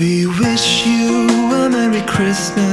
We wish you a Merry Christmas.